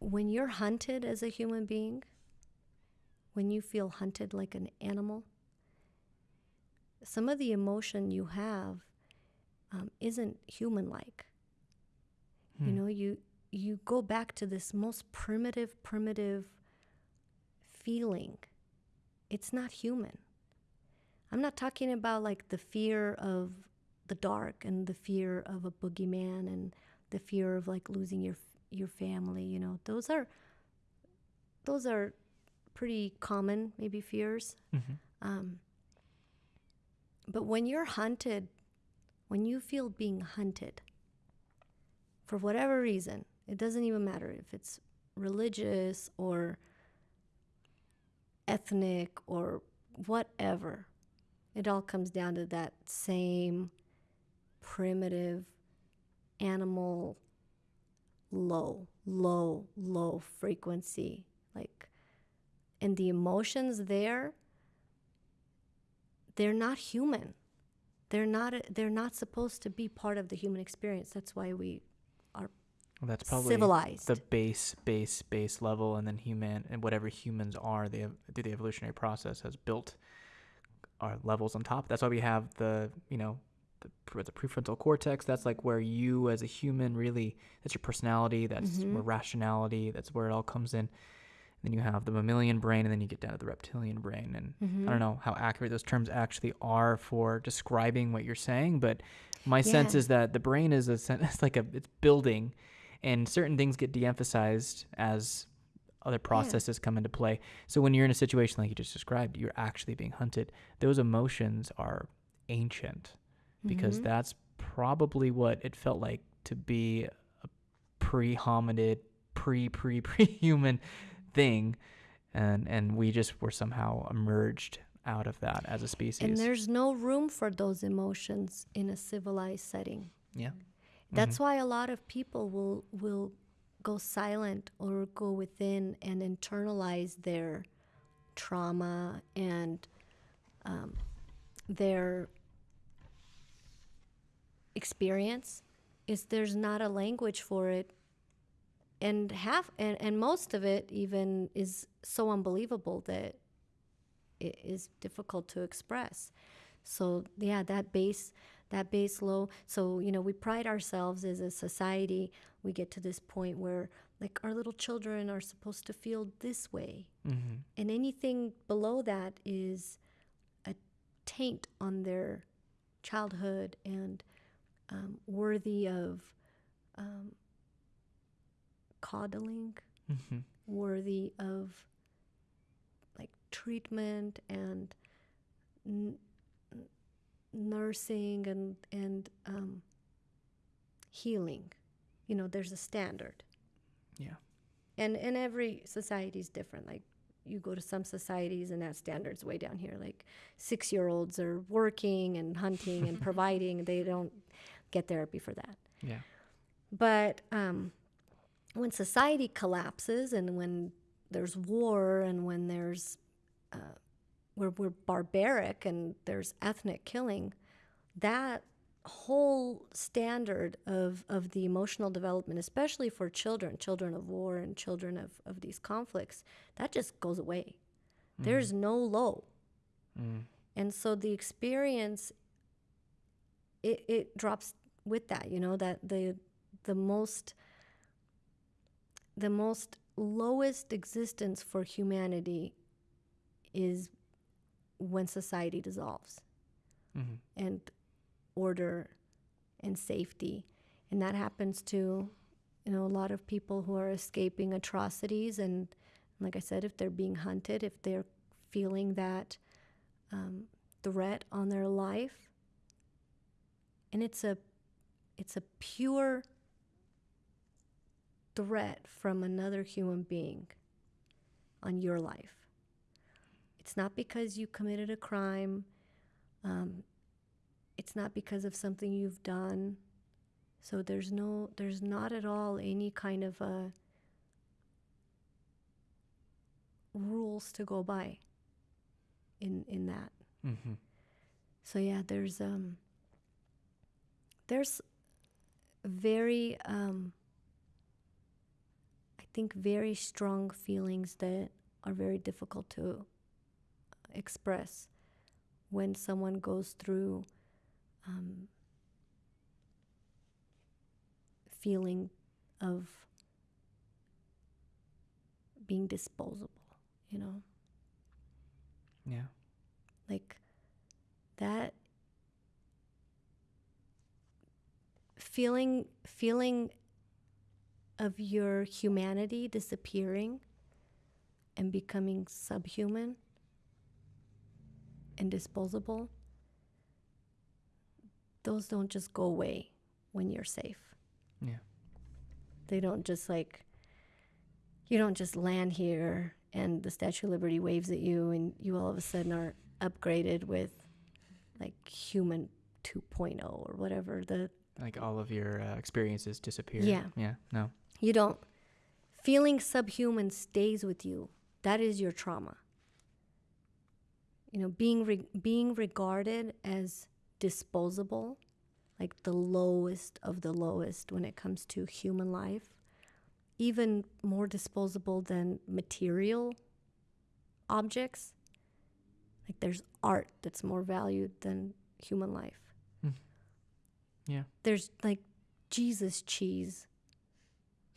when you're hunted as a human being, when you feel hunted like an animal, some of the emotion you have um, isn't human like. You Hmm. know, you you go back to this most primitive, primitive feeling. It's not human. I'm not talking about like the fear of the dark and the fear of a boogeyman and the fear of like losing your your family. You know, those are those are pretty common, maybe fears. Mhm. Um, but when you're hunted, when you feel being hunted, for whatever reason, it doesn't even matter if it's religious or ethnic or whatever. It all comes down to that same primitive animal low, low, low frequency. Like, and the emotions there, they're not human. They're not, they're not supposed to be part of the human experience. That's why we are Well, that's probably civilized. the base, base, base level, and then human and whatever humans are, they have, through the evolutionary process has built our levels on top. That's why we have the, you know, the, the prefrontal cortex. That's like where you, as a human, really that's your personality. That's Mhm. where rationality. That's where it all comes in. Then you have the mammalian brain, and then you get down to the reptilian brain. And Mhm. I don't know how accurate those terms actually are for describing what you're saying, but my sense is that the brain is a it's like a it's building, and certain things get de-emphasized as other processes come into play. So when you're in a situation like you just described, you're actually being hunted. Those emotions are ancient because Mhm. that's probably what it felt like to be a pre-hominid, pre pre pre-human thing, and and we just were somehow emerged out of that as a species. And there's no room for those emotions in a civilized setting. yeah, That's why a lot of people will will go silent or go within and internalize their trauma and um, their experience. Is there's not a language for it, and half and, and most of it even is so unbelievable that it is difficult to express. So yeah, that base that base low. So you know, we pride ourselves as a society. We get to this point where like our little children are supposed to feel this way, hmm and anything below that is a taint on their childhood and um, worthy of um, coddling, hmm worthy of like treatment and n- nursing and and um, healing. You know, there's a standard, yeah, and and every society is different. Like you go to some societies and that standard's way down here. Like six year olds are working and hunting and providing. They don't get therapy for that. yeah, But um, when society collapses and when there's war and when there's uh, we're, we're barbaric and there's ethnic killing, that whole standard of, of the emotional development, especially for children, children of war and children of, of these conflicts, that just goes away. There's no low. mm. And so the experience it, it drops with that, you know, that the the most the most lowest existence for humanity is when society dissolves hmm and order and safety. And that happens to, you know, a lot of people who are escaping atrocities. And like I said, if they're being hunted, if they're feeling that um, threat on their life, and it's a, it's a pure threat from another human being on your life. It's not because you committed a crime. Um, it's not because of something you've done. So there's no, there's not at all any kind of uh, rules to go by in in that. hmm So yeah, there's um, there's very um, I think, very strong feelings that are very difficult to express when someone goes through um, feeling of being disposable, you know? Yeah. Like that feeling feeling of your humanity disappearing and becoming subhuman and disposable those don't just go away when you're safe Yeah. they don't just like you don't just land here and the statue of liberty waves at you and you all of a sudden are upgraded with like human 2.0 or whatever the Like all of your uh, experiences disappear. Yeah. Yeah. No. you don't feeling subhuman stays with you that is your trauma you know being re- being regarded as disposable like the lowest of the lowest when it comes to human life even more disposable than material objects like there's art that's more valued than human life Yeah. there's like jesus cheese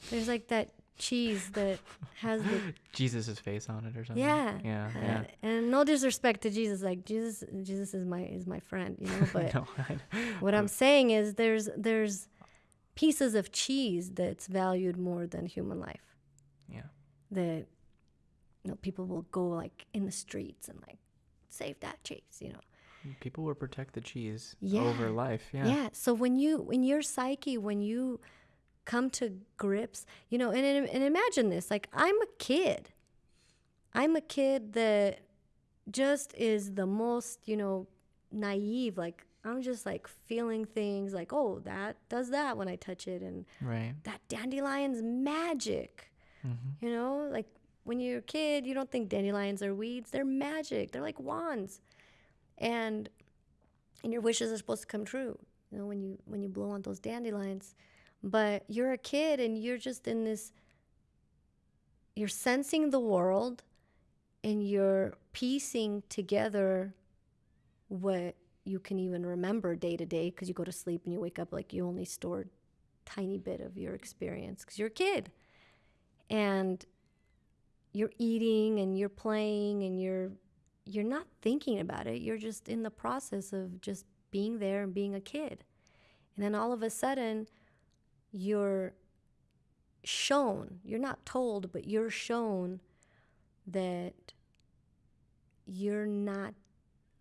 there's like that cheese that has the Jesus' face on it or something. yeah Yeah. uh, Yeah. and no disrespect to jesus like jesus jesus is my is my friend you know but no, what i'm saying is there's there's pieces of cheese that's valued more than human life yeah. that you know people will go like in the streets and like save that cheese you know People will protect the cheese Yeah. over life. Yeah. Yeah. So when you, when your psyche, when you come to grips, you know, and, and and imagine this: like I'm a kid, I'm a kid that just is the most, you know, naive. Like I'm just like feeling things, like oh, that does that when I touch it, and Right. that dandelion's magic. Mm-hmm. You know, like when you're a kid, you don't think dandelions are weeds. They're magic. They're like wands. And and your wishes are supposed to come true. You know, when you when you blow on those dandelions. But you're a kid and you're just in this you're sensing the world and you're piecing together what you can even remember day to day because you go to sleep and you wake up like you only stored tiny bit of your experience because you're a kid and you're eating and you're playing and you're you're not thinking about it. You're just in the process of just being there and being a kid. And then all of a sudden you're shown you're not told but you're shown that you're not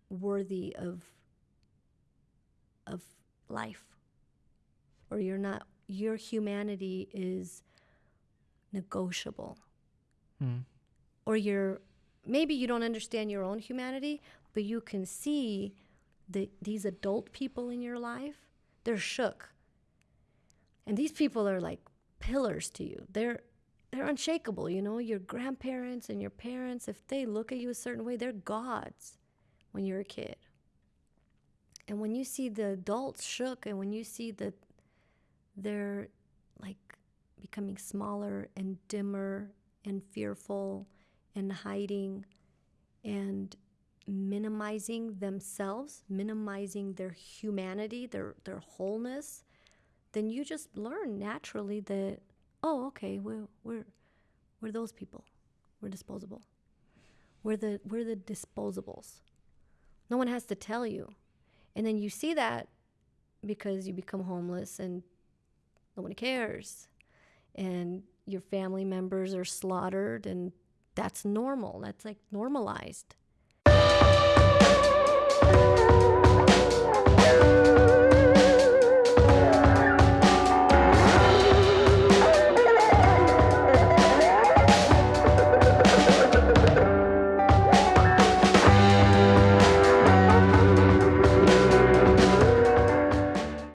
worthy of of life or you're not your humanity is negotiable. Mm. or you're maybe you don't understand your own humanity but you can see the, these adult people in your life they're shook. And these people are like pillars to you. They're they're unshakable you know? Your grandparents and your parents if they look at you a certain way they're gods when you're a kid. And when you see the adults shook and when you see that they're like becoming smaller and dimmer and fearful and hiding and minimizing themselves, minimizing their humanity, their their wholeness, then you just learn naturally that oh, okay, we're we're we're those people. We're disposable. We're the we're the disposables. No one has to tell you. And then you see that because you become homeless and no one cares. And your family members are slaughtered and that's normal. That's like normalized.